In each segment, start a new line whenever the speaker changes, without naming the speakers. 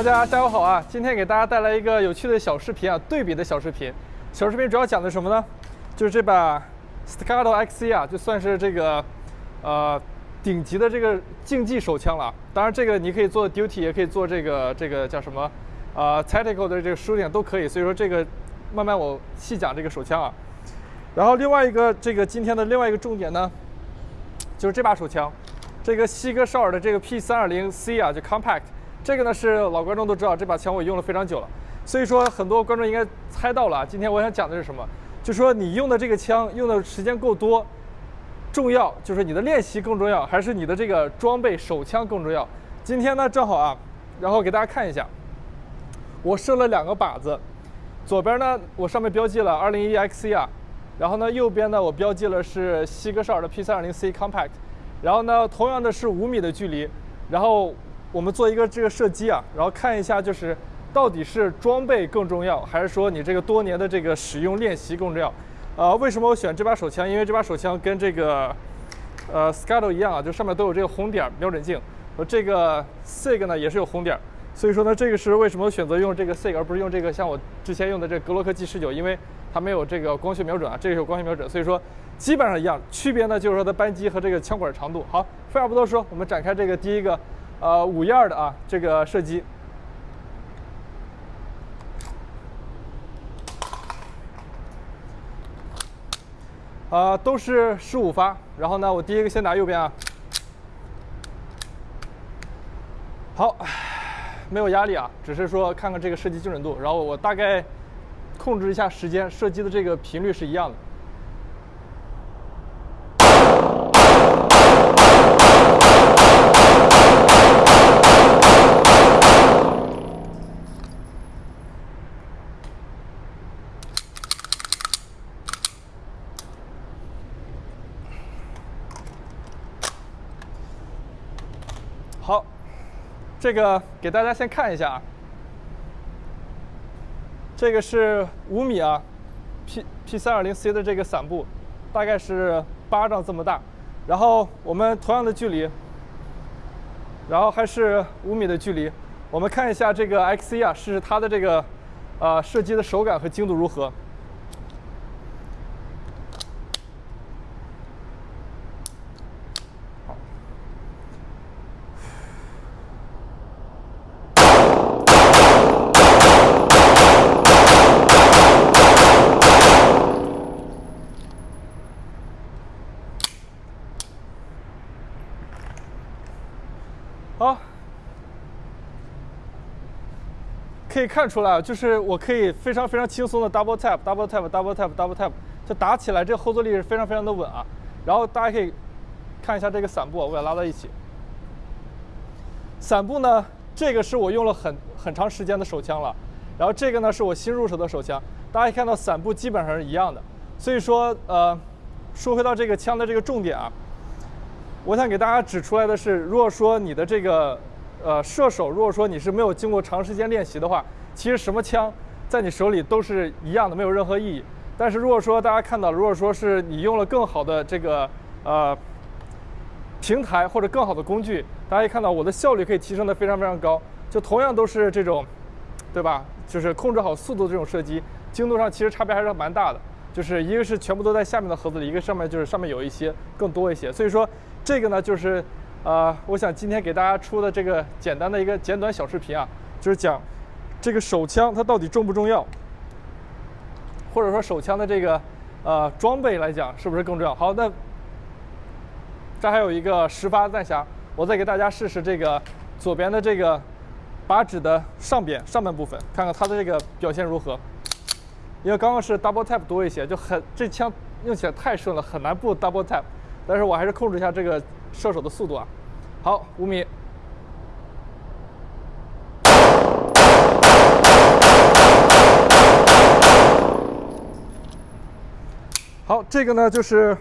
大家下午好啊！今天给大家带来一个有趣的小视频啊，对比的小视频。小视频主要讲的什么呢？就是这把 Staccato XC 啊，就算是这个呃顶级的这个竞技手枪了。当然，这个你可以做 duty，也可以做这个这个叫什么呃 tactical 的这个狩猎都可以。所以说这个慢慢我细讲这个手枪啊。然后另外一个这个今天的另外一个重点呢，就是这把手枪，这个西格绍尔的这个 P320C 啊，就 compact。这个呢是老观众都知道，这把枪我用了非常久了，所以说很多观众应该猜到了。今天我想讲的是什么？就说你用的这个枪用的时间够多，重要就是你的练习更重要，还是你的这个装备手枪更重要？今天呢正好啊，然后给大家看一下，我设了两个靶子，左边呢我上面标记了201 XC 啊，然后呢右边呢我标记了是西格绍尔的 P320C Compact，然后呢同样的是五米的距离，然后。我们做一个这个射击啊，然后看一下就是到底是装备更重要，还是说你这个多年的这个使用练习更重要？呃，为什么我选这把手枪？因为这把手枪跟这个呃 Scuttle 一样啊，就上面都有这个红点瞄准镜，和这个 Sig 呢也是有红点，所以说呢，这个是为什么选择用这个 Sig 而不是用这个像我之前用的这个格洛克 G 十九？因为它没有这个光学瞄准啊，这个有光学瞄准，所以说基本上一样。区别呢就是说它扳机和这个枪管长度。好，废话不多说，我们展开这个第一个。呃，五一二的啊，这个射击，啊，都是十五发。然后呢，我第一个先打右边啊，好，没有压力啊，只是说看看这个射击精准度。然后我大概控制一下时间，射击的这个频率是一样的。好，这个给大家先看一下啊，这个是五米啊，P P 三二零 C 的这个伞布，大概是巴掌这么大，然后我们同样的距离，然后还是五米的距离，我们看一下这个 X C 啊，试试它的这个呃射击的手感和精度如何。好，可以看出来，就是我可以非常非常轻松的 double tap，double tap，double tap，double tap，就打起来，这后坐力是非常非常的稳啊。然后大家可以看一下这个伞布，我给它拉到一起。伞布呢，这个是我用了很很长时间的手枪了，然后这个呢是我新入手的手枪。大家看到伞布基本上是一样的，所以说呃，说回到这个枪的这个重点啊。我想给大家指出来的是，如果说你的这个呃射手，如果说你是没有经过长时间练习的话，其实什么枪在你手里都是一样的，没有任何意义。但是如果说大家看到，如果说是你用了更好的这个呃平台或者更好的工具，大家可以看到我的效率可以提升的非常非常高。就同样都是这种，对吧？就是控制好速度这种射击，精度上其实差别还是蛮大的。就是一个是全部都在下面的盒子里，一个上面就是上面有一些更多一些。所以说。这个呢，就是，呃，我想今天给大家出的这个简单的一个简短小视频啊，就是讲这个手枪它到底重不重要，或者说手枪的这个呃装备来讲是不是更重要？好，那这还有一个十发弹匣，我再给大家试试这个左边的这个靶纸的上边上半部分，看看它的这个表现如何。因为刚刚是 double tap 多一些，就很这枪用起来太顺了，很难不 double tap。但是我还是控制一下这个射手的速度啊。好，五米。好，这个呢就是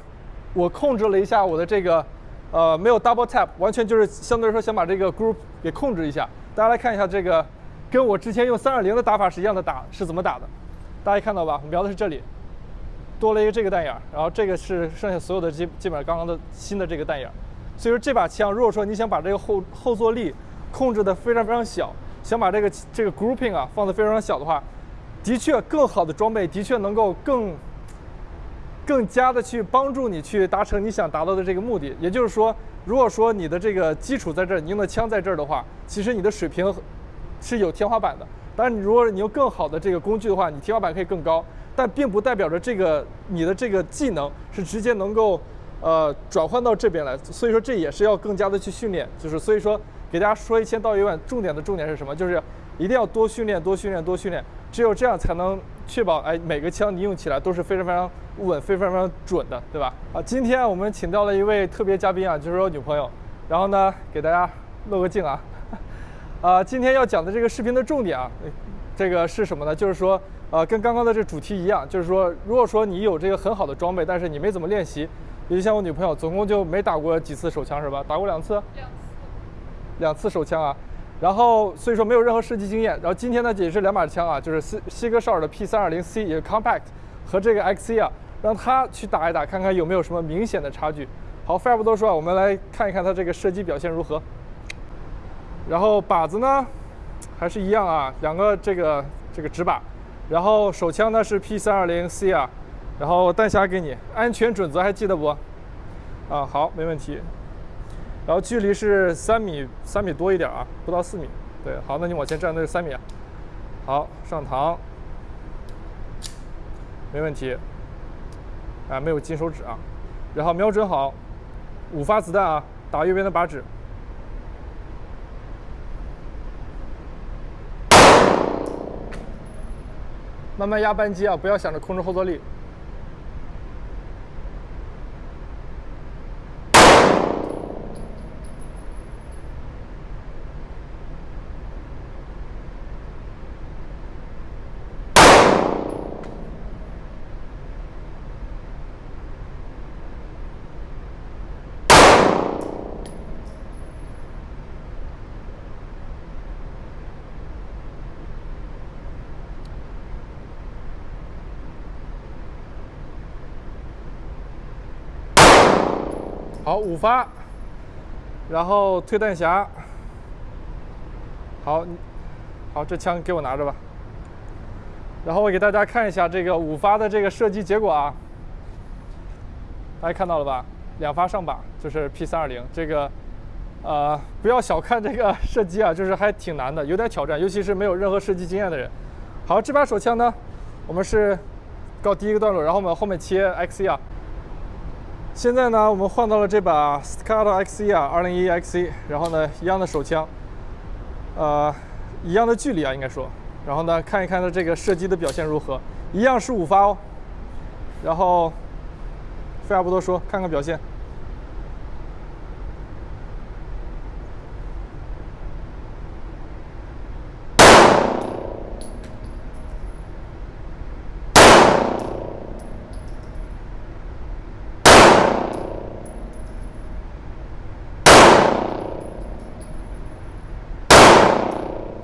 我控制了一下我的这个，呃，没有 double tap，完全就是相对来说想把这个 group 给控制一下。大家来看一下这个，跟我之前用三二零的打法是一样的打，是怎么打的？大家看到吧？我瞄的是这里，多了一个这个弹眼，然后这个是剩下所有的基基本上刚刚的新的这个弹眼。所以说这把枪，如果说你想把这个后后坐力控制的非常非常小，想把这个这个 grouping 啊放的非常小的话，的确更好的装备的确能够更。更加的去帮助你去达成你想达到的这个目的，也就是说，如果说你的这个基础在这儿，你用的枪在这儿的话，其实你的水平是有天花板的。当然，如果你用更好的这个工具的话，你天花板可以更高，但并不代表着这个你的这个技能是直接能够呃转换到这边来。所以说，这也是要更加的去训练。就是所以说，给大家说一千道一万，重点的重点是什么？就是一定要多训练，多训练，多训练。只有这样才能确保，哎，每个枪你用起来都是非常非常稳、非常非常准的，对吧？啊，今天我们请到了一位特别嘉宾啊，就是我女朋友。然后呢，给大家露个镜啊。啊，今天要讲的这个视频的重点啊，这个是什么呢？就是说，呃，跟刚刚的这主题一样，就是说，如果说你有这个很好的装备，但是你没怎么练习，也就像我女朋友，总共就没打过几次手枪是吧？打过两次。
两次。
两次手枪啊。然后所以说没有任何射击经验。然后今天呢也是两把枪啊，就是西西格绍尔的 P320C 也是 Compact 和这个 XC 啊，让他去打一打，看看有没有什么明显的差距。好，废话不多说啊，我们来看一看他这个射击表现如何。然后靶子呢还是一样啊，两个这个这个直靶。然后手枪呢是 P320C 啊，然后弹匣给你，安全准则还记得不？啊，好，没问题。然后距离是三米，三米多一点啊，不到四米。对，好，那你往前站，那是三米。好，上膛，没问题。啊，没有金手指啊。然后瞄准好，五发子弹啊，打右边的靶纸。慢慢压扳机啊，不要想着控制后坐力。好，五发，然后退弹匣。好，好，这枪给我拿着吧。然后我给大家看一下这个五发的这个射击结果啊。大家看到了吧？两发上靶，就是 P320。这个，呃，不要小看这个 射击啊，就是还挺难的，有点挑战，尤其是没有任何射击经验的人。好，这把手枪呢，我们是告第一个段落，然后我们后面切 XC 啊。现在呢，我们换到了这把 Scott XE 啊，201 XE，然后呢，一样的手枪，呃，一样的距离啊，应该说，然后呢，看一看它这个射击的表现如何，一样是五发哦，然后废话不多说，看看表现。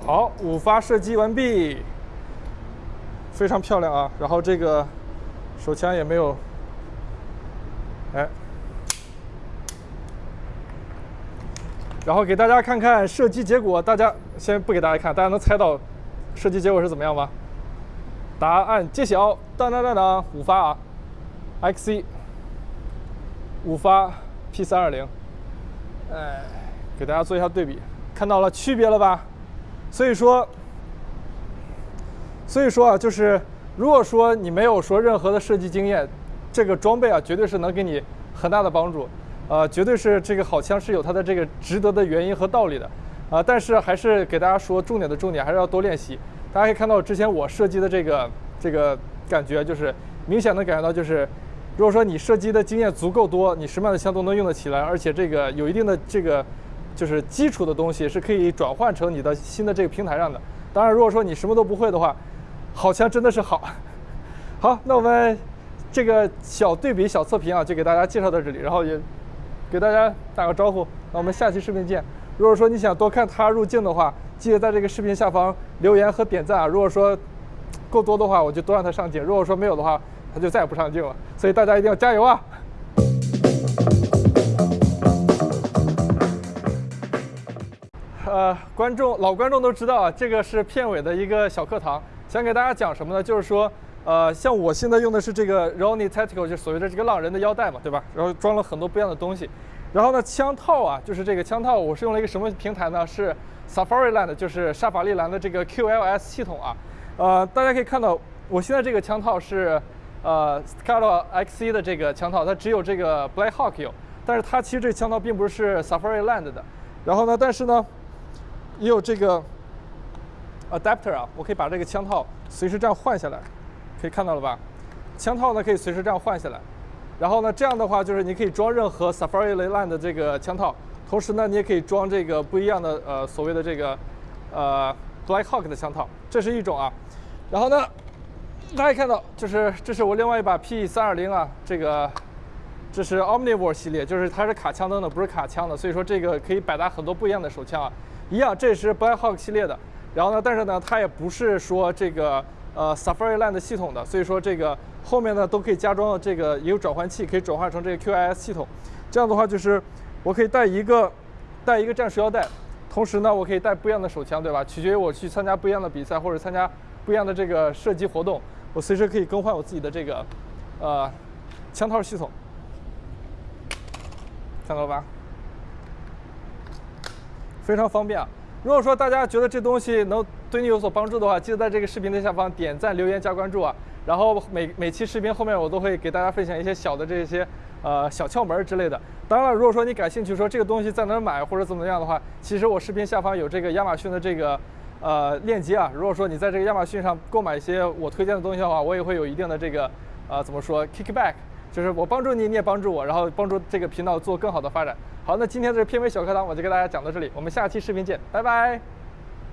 好，五发射击完毕，非常漂亮啊！然后这个手枪也没有，哎，然后给大家看看射击结果。大家先不给大家看，大家能猜到射击结果是怎么样吗？答案揭晓，当当当当，五发啊，XC，五发 P 三二零，哎，给大家做一下对比，看到了区别了吧？所以说，所以说啊，就是如果说你没有说任何的射击经验，这个装备啊，绝对是能给你很大的帮助，呃，绝对是这个好枪是有它的这个值得的原因和道理的，啊，但是还是给大家说重点的重点，还是要多练习。大家可以看到之前我射击的这个这个感觉，就是明显能感觉到，就是如果说你射击的经验足够多，你什么样的枪都能用得起来，而且这个有一定的这个就是基础的东西是可以转换成你的新的这个平台上的。当然，如果说你什么都不会的话，好枪真的是好。好，那我们这个小对比小测评啊，就给大家介绍到这里，然后也给大家打个招呼。那我们下期视频见。如果说你想多看他入镜的话，记得在这个视频下方留言和点赞啊。如果说够多的话，我就多让他上镜；如果说没有的话，他就再也不上镜了。所以大家一定要加油啊！呃，观众老观众都知道啊，这个是片尾的一个小课堂，想给大家讲什么呢？就是说，呃，像我现在用的是这个 Roni Tactical，就所谓的这个浪人的腰带嘛，对吧？然后装了很多不一样的东西。然后呢，枪套啊，就是这个枪套，我是用了一个什么平台呢？是 Safariland，就是沙法利兰的这个 QLS 系统啊。呃，大家可以看到，我现在这个枪套是呃 Staccato XC 的这个枪套，它只有这个 Black Hawk 有，但是它其实这个枪套并不是 Safariland 的。然后呢，但是呢，也有这个 adapter 啊，我可以把这个枪套随时这样换下来，可以看到了吧？枪套呢可以随时这样换下来。然后呢，这样的话就是你可以装任何 Safariland 的这个枪套，同时呢，你也可以装这个不一样的呃所谓的这个呃 Black Hawk 的枪套，这是一种啊。然后呢，大家看到就是这是我另外一把 P 三二零啊，这个这是 Omnivore 系列，就是它是卡枪灯的，不是卡枪的，所以说这个可以百搭很多不一样的手枪啊。一样，这也是 Black Hawk 系列的。然后呢，但是呢，它也不是说这个呃 Safariland 系统的，所以说这个。后面呢都可以加装这个也有转换器，可以转换成这个 QIS 系统。这样的话就是我可以带一个带一个战术腰带，同时呢我可以带不一样的手枪，对吧？取决于我去参加不一样的比赛或者参加不一样的这个射击活动，我随时可以更换我自己的这个呃枪套系统。看到了吧？非常方便啊！如果说大家觉得这东西能对你有所帮助的话，记得在这个视频的下方点赞、留言、加关注啊！然后每每期视频后面我都会给大家分享一些小的这些呃小窍门之类的。当然了，如果说你感兴趣，说这个东西在哪儿买或者怎么样的话，其实我视频下方有这个亚马逊的这个呃链接啊。如果说你在这个亚马逊上购买一些我推荐的东西的话，我也会有一定的这个呃怎么说 kickback，就是我帮助你，你也帮助我，然后帮助这个频道做更好的发展。好，那今天的片尾小课堂我就跟大家讲到这里，我们下期视频见，拜拜。